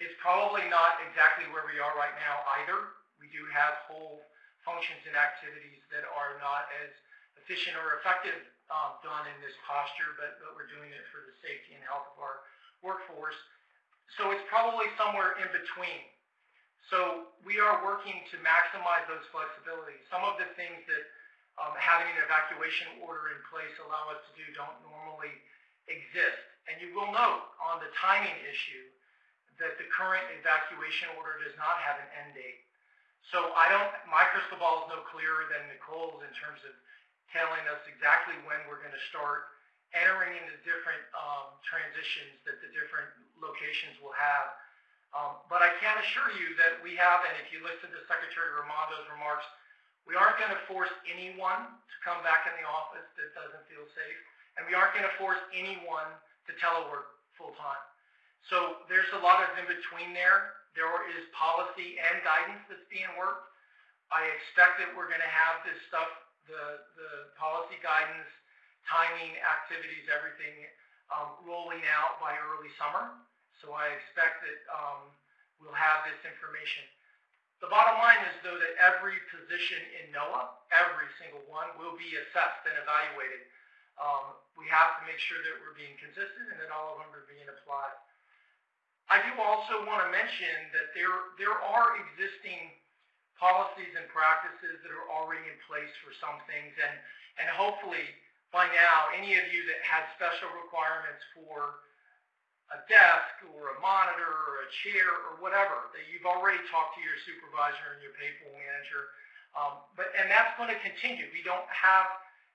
It's probably not exactly where we are right now either. We do have whole functions and activities that are not as efficient or effective um, done in this posture, but, but we're doing it for the safety and health of our workforce. So it's probably somewhere in between. So we are working to maximize those flexibilities. Some of the things that um, having an evacuation order in place allow us to do don't normally exist. And you will note on the timing issue that the current evacuation order does not have an end date. So I don't, my crystal ball is no clearer than Nicole's in terms of telling us exactly when we're going to start entering into different um, transitions that the different locations will have. Um, but I can assure you that we have, and if you listen to Secretary Raimondo's remarks, we aren't going to force anyone to come back in the office that doesn't feel safe, and we aren't going to force anyone to telework full time. So there's a lot of in between there. There is policy and guidance that's being worked. I expect that we're going to have this stuff, the, the policy guidance, timing, activities, everything um, rolling out by early summer. So I expect that um, we'll have this information. The bottom line is, though, that every position in NOAA, every single one, will be assessed and evaluated. Um, we have to make sure that we're being consistent and that all of them are being applied. I do also want to mention that there, there are existing policies and practices that are already in place for some things, and, and hopefully by now, any of you that had special requirements for a desk or a monitor or a chair or whatever, that you've already talked to your supervisor and your payroll manager. Um, but and that's going to continue. We don't have,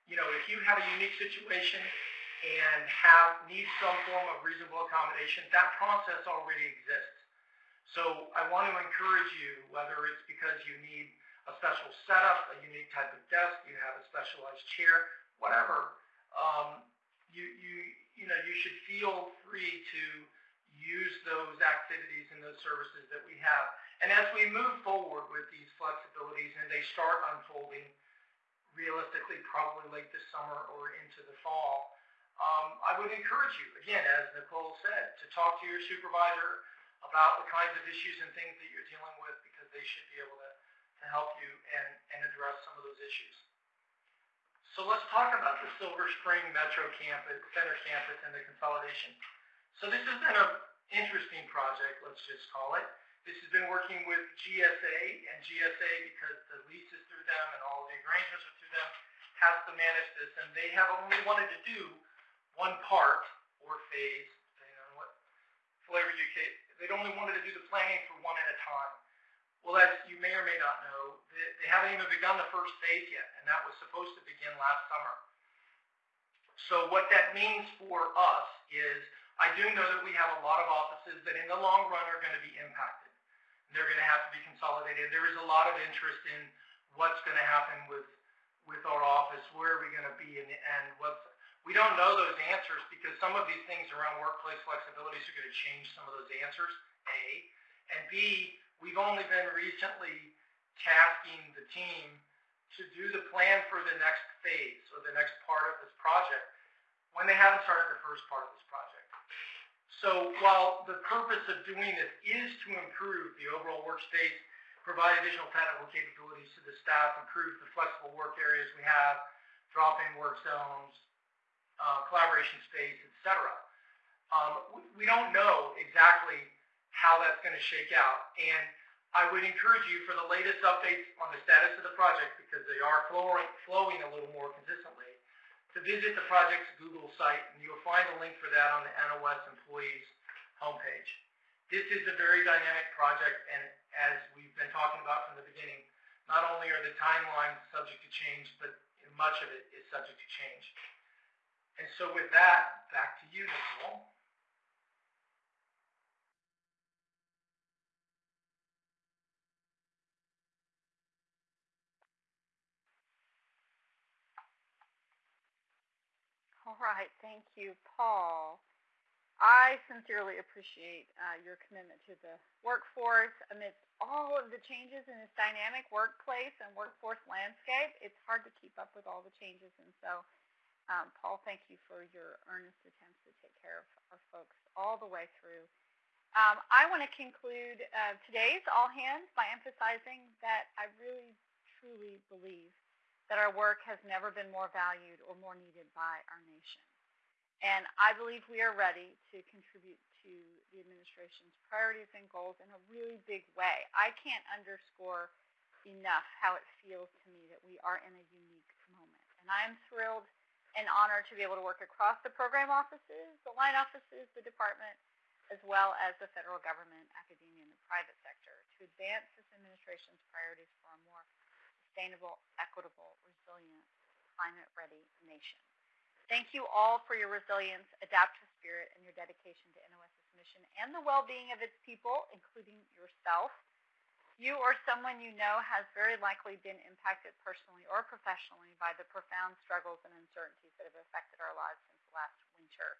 you know, if you have a unique situation and have need some form of reasonable accommodation, that process already exists. So I want to encourage you, whether it's because you need a special setup, a unique type of desk, you have a specialized chair, whatever, um, you, you, you know, you should feel free to use those activities and those services that we have. And as we move forward with these flexibilities and they start unfolding realistically probably late this summer or into the fall, um, I would encourage you, again, as Nicole said, to talk to your supervisor about the kinds of issues and things that you're dealing with because they should be able to, to help you and, and address some of those issues. So let's talk about the Silver Spring Metro Campus, Center Campus and the consolidation. So this has been an interesting project, let's just call it. This has been working with GSA, and GSA, because the lease is through them and all the arrangements are through them, has to manage this, and they have only wanted to do one part or phase, depending on what flavor you take. They'd only wanted to do the planning for one at a time. Well, as you may or may not know, they haven't even begun the first phase yet, and that was supposed to begin last summer. So what that means for us is I do know that we have a lot of offices that in the long run are going to be impacted. They're going to have to be consolidated. There is a lot of interest in what's going to happen with with our office, where are we going to be in the end, what's we don't know those answers because some of these things around workplace flexibilities are going to change some of those answers, A. And B, we've only been recently tasking the team to do the plan for the next phase or the next part of this project when they haven't started the first part of this project. So while the purpose of doing this is to improve the overall workspace, provide additional technical capabilities to the staff, improve the flexible work areas we have, drop-in work zones, uh, collaboration space, etc. Um, we, don't know exactly how that's going to shake out. And I would encourage you for the latest updates on the status of the project, because they are flowing, flowing a little more consistently, to visit the project's Google site, and you'll find a link for that on the NOS employees homepage. This is a very dynamic project, and as we've been talking about from the beginning, not only are the timelines subject to change, but much of it is subject to change. And so with that, back to you, Nicole. All right, thank you, Paul. I sincerely appreciate uh, your commitment to the workforce amidst all of the changes in this dynamic workplace and workforce landscape. It's hard to keep up with all the changes, and so, um, Paul, thank you for your earnest attempts to take care of our folks all the way through. Um, I want to conclude uh, today's All Hands by emphasizing that I really, truly believe that our work has never been more valued or more needed by our nation. And I believe we are ready to contribute to the administration's priorities and goals in a really big way. I can't underscore enough how it feels to me that we are in a unique moment. And I am thrilled and honor to be able to work across the program offices, the line offices, the department, as well as the federal government, academia, and the private sector to advance this administration's priorities for a more sustainable, equitable, resilient, climate-ready nation. Thank you all for your resilience, adaptive spirit, and your dedication to NOS's mission and the well-being of its people, including yourself. You or someone you know has very likely been impacted personally or professionally by the profound struggles and uncertainties that have affected our lives since last winter.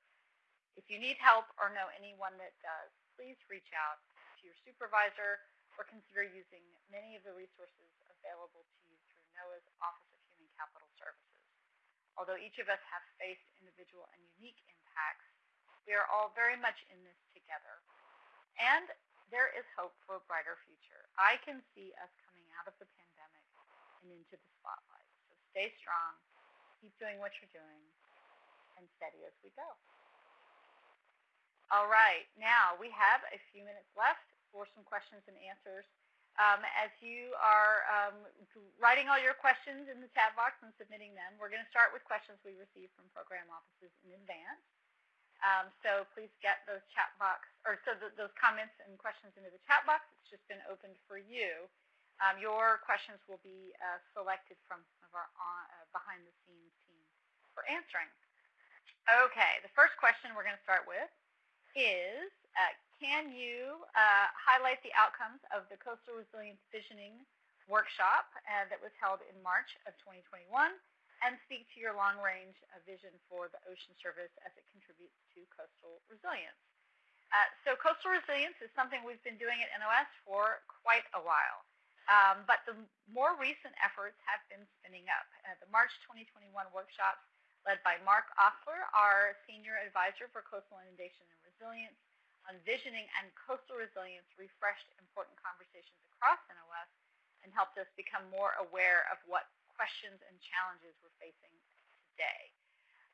If you need help or know anyone that does, please reach out to your supervisor or consider using many of the resources available to you through NOAA's Office of Human Capital Services. Although each of us have faced individual and unique impacts, we are all very much in this together. And there is hope for a brighter future. I can see us coming out of the pandemic and into the spotlight. So stay strong, keep doing what you're doing, and steady as we go. All right, now we have a few minutes left for some questions and answers um, as you are um, writing all your questions in the chat box and submitting them, we're going to start with questions we received from program offices in advance. Um, so please get those chat box, or so th those comments and questions into the chat box. It's just been opened for you. Um, your questions will be uh, selected from some of our uh, behind-the-scenes team for answering. Okay, the first question we're going to start with is, uh, can you uh, highlight the outcomes of the Coastal Resilience Visioning workshop uh, that was held in March of 2021 and speak to your long-range uh, vision for the ocean service as it contributes to coastal resilience. Uh, so coastal resilience is something we've been doing at NOS for quite a while. Um, but the more recent efforts have been spinning up. Uh, the March 2021 workshops led by Mark Osler, our Senior Advisor for Coastal Inundation and Resilience, on visioning and coastal resilience refreshed important conversations across NOS and helped us become more aware of what questions and challenges we're facing today.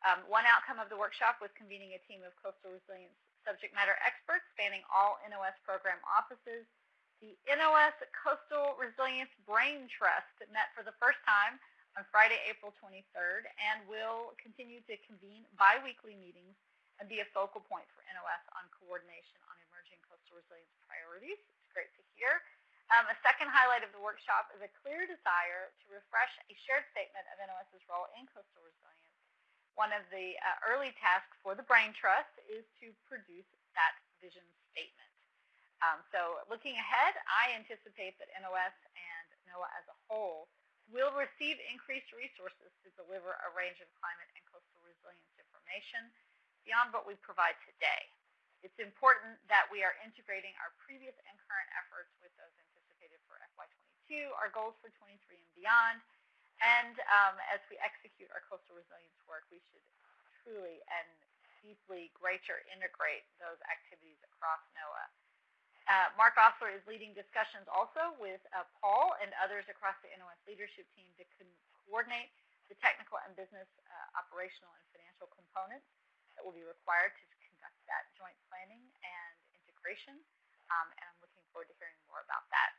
Um, one outcome of the workshop was convening a team of coastal resilience subject matter experts spanning all NOS program offices. The NOS Coastal Resilience Brain Trust met for the first time on Friday, April 23rd, and will continue to convene biweekly meetings and be a focal point for NOS on coordination on emerging coastal resilience priorities. It's great to hear. Um, a second highlight of the workshop is a clear desire to refresh a shared statement of NOS's role in coastal resilience. One of the uh, early tasks for the Brain Trust is to produce that vision statement. Um, so looking ahead, I anticipate that NOS and NOAA as a whole will receive increased resources to deliver a range of climate and coastal resilience information beyond what we provide today. It's important that we are integrating our previous and current efforts with those anticipated for FY22, our goals for 23 and beyond. And um, as we execute our coastal resilience work, we should truly and deeply greater integrate those activities across NOAA. Uh, Mark Osler is leading discussions also with uh, Paul and others across the NOS leadership team to coordinate the technical and business uh, operational and financial components that will be required to conduct that joint planning and integration. Um, and I'm looking forward to hearing more about that.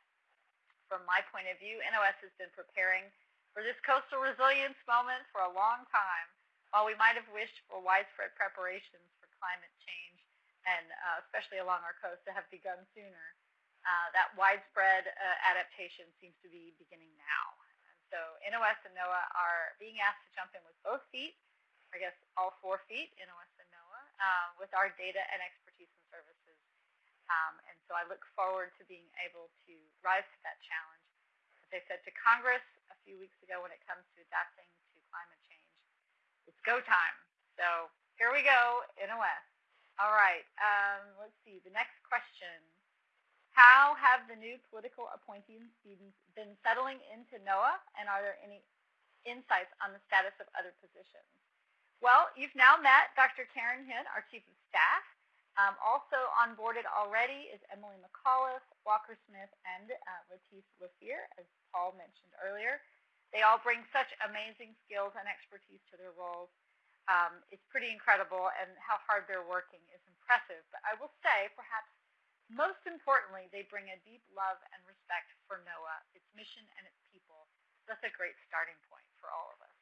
From my point of view, NOS has been preparing for this coastal resilience moment for a long time. While we might have wished for widespread preparations for climate change, and uh, especially along our coast, to have begun sooner, uh, that widespread uh, adaptation seems to be beginning now. And so NOS and NOAA are being asked to jump in with both feet, I guess all four feet, NOS and NOAA, uh, with our data and expertise and services. Um, and so I look forward to being able to rise to that challenge. As I said to Congress, few weeks ago when it comes to adapting to climate change. It's go time. So here we go, NOS. All right, um, let's see. The next question. How have the new political appointees been settling into NOAA, and are there any insights on the status of other positions? Well, you've now met Dr. Karen Hyun, our Chief of Staff. Um, also onboarded already is Emily McAuliffe, Walker Smith, and uh, Letise LaFeir, as Paul mentioned earlier. They all bring such amazing skills and expertise to their roles. Um, it's pretty incredible, and how hard they're working is impressive. But I will say, perhaps most importantly, they bring a deep love and respect for NOAA, its mission, and its people. That's a great starting point for all of us.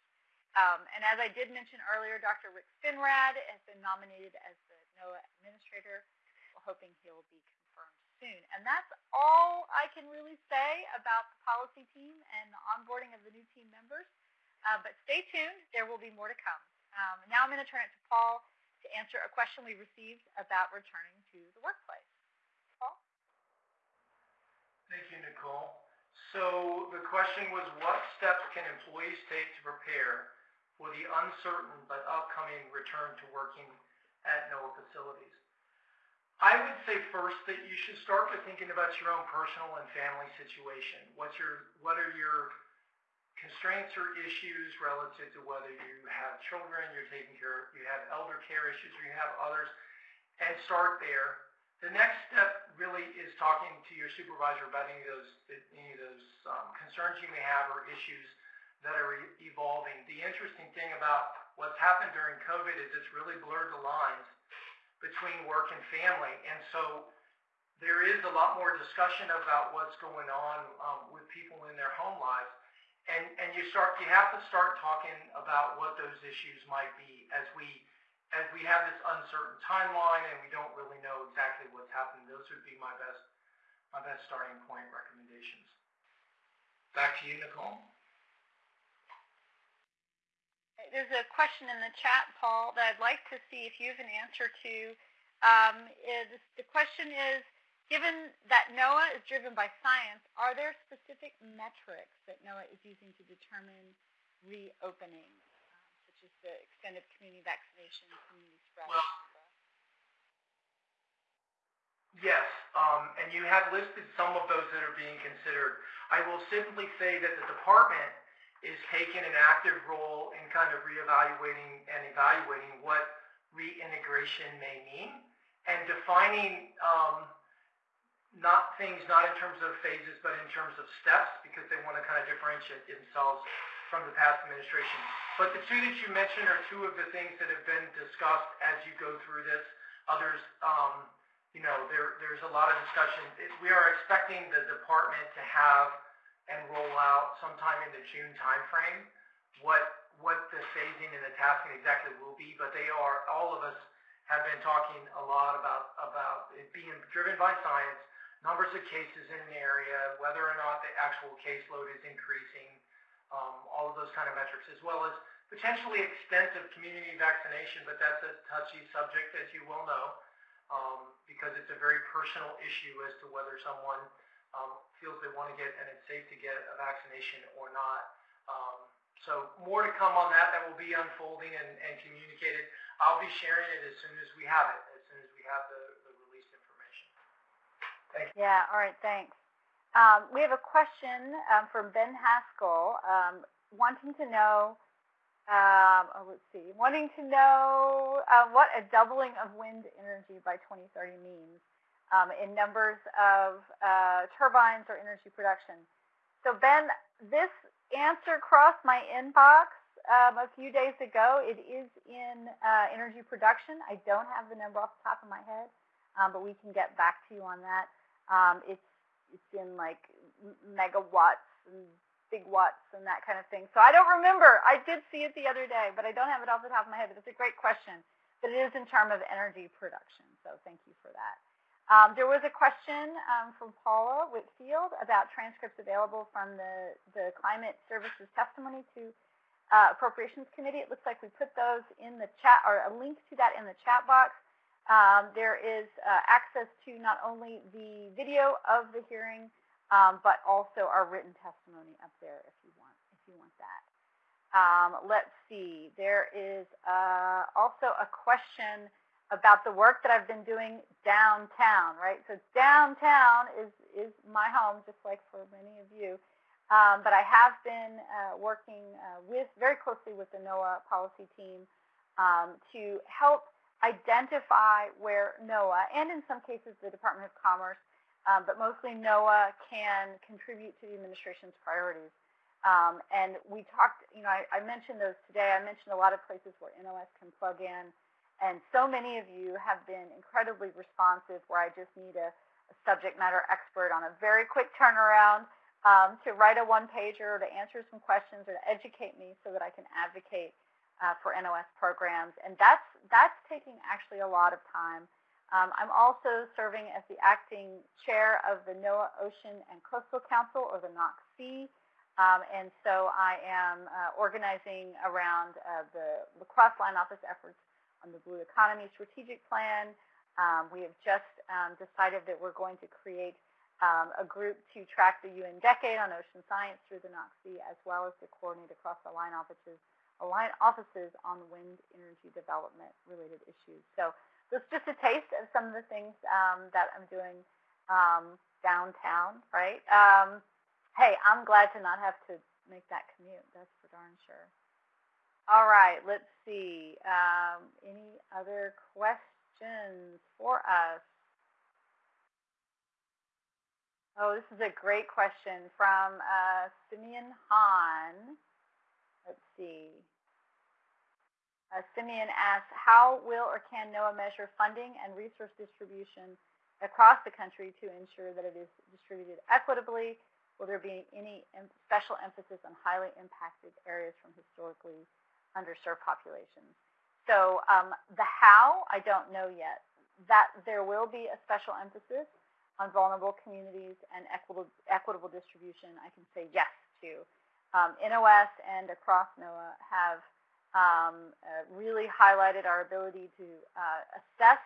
Um, and as I did mention earlier, Dr. Rick Spinrad has been nominated as the NOAA administrator. We're hoping he'll be soon. And that's all I can really say about the policy team and the onboarding of the new team members. Uh, but stay tuned. There will be more to come. Um, now I'm going to turn it to Paul to answer a question we received about returning to the workplace. Paul? Thank you, Nicole. So the question was, what steps can employees take to prepare for the uncertain but upcoming return to working at NOAA facilities? I would say first that you should start with thinking about your own personal and family situation. What's your, what are your constraints or issues relative to whether you have children, you're taking care, of, you have elder care issues, or you have others, and start there. The next step really is talking to your supervisor about any of those, any of those um, concerns you may have or issues that are evolving. The interesting thing about what's happened during COVID is it's really blurred the lines between work and family. And so there is a lot more discussion about what's going on um, with people in their home lives. And, and you start, you have to start talking about what those issues might be as we, as we have this uncertain timeline and we don't really know exactly what's happening. Those would be my best, my best starting point recommendations. Back to you, Nicole there's a question in the chat, Paul, that I'd like to see if you have an answer to. Um, is, the question is, given that NOAA is driven by science, are there specific metrics that NOAA is using to determine reopening, such as the extent of community vaccination, community spread? Well, yes, um, and you have listed some of those that are being considered. I will simply say that the department is taking an active role in kind of reevaluating and evaluating what reintegration may mean and defining um, not things not in terms of phases but in terms of steps because they want to kind of differentiate themselves from the past administration. But the two that you mentioned are two of the things that have been discussed as you go through this. Others, um, you know, there, there's a lot of discussion. We are expecting the department to have and roll out sometime in the June timeframe what what the phasing and the tasking exactly will be, but they are all of us have been talking a lot about about it being driven by science, numbers of cases in an area, whether or not the actual caseload is increasing, um, all of those kind of metrics, as well as potentially extent of community vaccination, but that's a touchy subject, as you well know, um, because it's a very personal issue as to whether someone um, feels they want to get and it's safe to get a vaccination or not. Um, so more to come on that. That will be unfolding and, and communicated. I'll be sharing it as soon as we have it, as soon as we have the Thank you. Yeah, all right, thanks. Um, we have a question um, from Ben Haskell um, wanting to know, um, oh, let's see, wanting to know uh, what a doubling of wind energy by 2030 means um, in numbers of uh, turbines or energy production. So Ben, this answer crossed my inbox um, a few days ago. It is in uh, energy production. I don't have the number off the top of my head, um, but we can get back to you on that. Um, it's it's in like megawatts and gigawatts and that kind of thing. So I don't remember. I did see it the other day, but I don't have it off the top of my head. But it's a great question. But it is in terms of energy production. So thank you for that. Um, there was a question um, from Paula Whitfield about transcripts available from the, the Climate Services testimony to uh, Appropriations Committee. It looks like we put those in the chat, or a link to that in the chat box. Um, there is uh, access to not only the video of the hearing, um, but also our written testimony up there if you want if you want that. Um, let's see. There is uh, also a question about the work that I've been doing downtown, right? So downtown is is my home, just like for many of you. Um, but I have been uh, working uh, with very closely with the NOAA policy team um, to help identify where NOAA, and in some cases the Department of Commerce, um, but mostly NOAA can contribute to the administration's priorities. Um, and we talked, you know, I, I, mentioned those today. I mentioned a lot of places where NOS can plug in. And so many of you have been incredibly responsive where I just need a, a subject matter expert on a very quick turnaround um, to write a one pager or to answer some questions or to educate me so that I can advocate uh, for NOS programs, and that's that's taking actually a lot of time. Um, I'm also serving as the acting chair of the NOAA Ocean and Coastal Council, or the NOC-C, um, and so I am uh, organizing around uh, the lacrosse line office efforts on the Blue Economy Strategic Plan. Um, we have just um, decided that we're going to create um, a group to track the UN Decade on Ocean Science through the NOC-C, as well as to coordinate across the line offices align offices on wind energy development related issues. So this is just a taste of some of the things um, that I'm doing um, downtown, right? Um, hey, I'm glad to not have to make that commute. That's for darn sure. All right, let's see. Um, any other questions for us? Oh, this is a great question from uh, Simeon Hahn. Let's see. Uh, Simeon asks, how will or can NOAA measure funding and resource distribution across the country to ensure that it is distributed equitably? Will there be any special emphasis on highly impacted areas from historically underserved populations? So um, the how, I don't know yet. That there will be a special emphasis on vulnerable communities and equitable, equitable distribution, I can say yes to. Um, NOS and across NOAA have um, uh, really highlighted our ability to uh, assess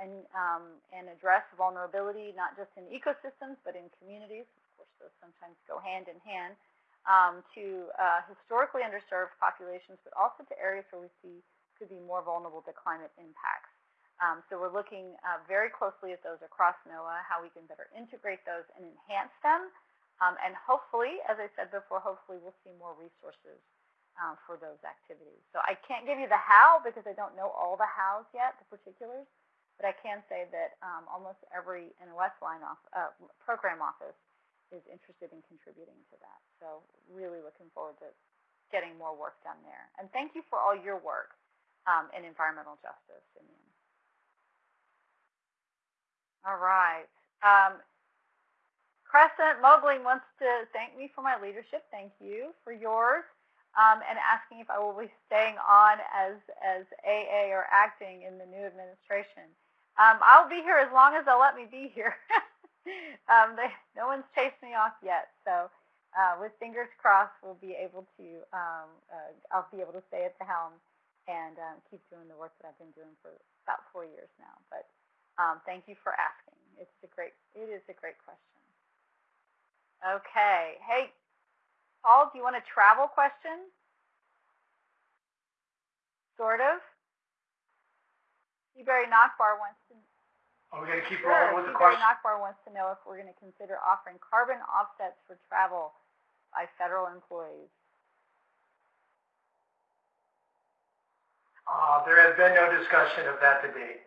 and, um, and address vulnerability, not just in ecosystems, but in communities. Of course, those sometimes go hand in hand. Um, to uh, historically underserved populations, but also to areas where we see could be more vulnerable to climate impacts. Um, so we're looking uh, very closely at those across NOAA, how we can better integrate those and enhance them um, and hopefully, as I said before, hopefully we'll see more resources um, for those activities. So I can't give you the how because I don't know all the hows yet, the particulars, but I can say that um, almost every NOS line off, uh, program office is interested in contributing to that. So really looking forward to getting more work done there. And thank you for all your work um, in environmental justice. All right. Um, Crescent Mogling wants to thank me for my leadership. Thank you for yours. Um, and asking if I will be staying on as, as AA or acting in the new administration. Um, I'll be here as long as they'll let me be here. *laughs* um, they, no one's chased me off yet. So uh, with fingers crossed, we'll be able to, um, uh, I'll be able to stay at the helm and um, keep doing the work that I've been doing for about four years now. But um, thank you for asking. It's a great, it is a great question. Okay. Hey, Paul, do you want a travel question? Sort of. Seabury Knockbar wants to Are we gonna keep Sure. rolling with the question? Nakbar wants to know if we're going to consider offering carbon offsets for travel by federal employees. Uh, there has been no discussion of that to date.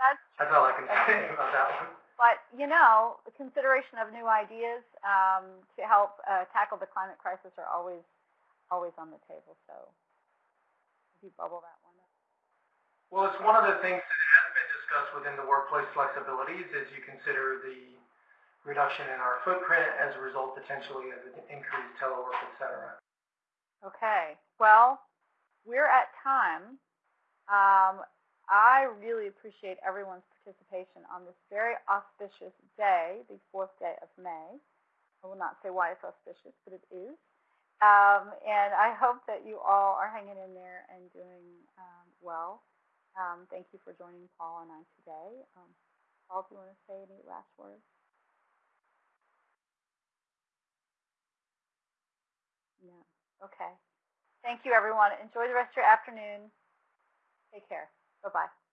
That's That's all I can say *laughs* about that one. But, you know, the consideration of new ideas um, to help uh, tackle the climate crisis are always, always on the table. So, if you bubble that one up. Well, it's one of the things that has been discussed within the workplace flexibilities as you consider the reduction in our footprint as a result potentially of increased telework, et cetera. Okay. Well, we're at time. Um, I really appreciate everyone's participation on this very auspicious day, the fourth day of May. I will not say why it's auspicious, but it is. Um, and I hope that you all are hanging in there and doing um, well. Um, thank you for joining Paul and I today. Um, Paul, do you want to say any last words? No. Okay. Thank you, everyone. Enjoy the rest of your afternoon. Take care. Bye-bye.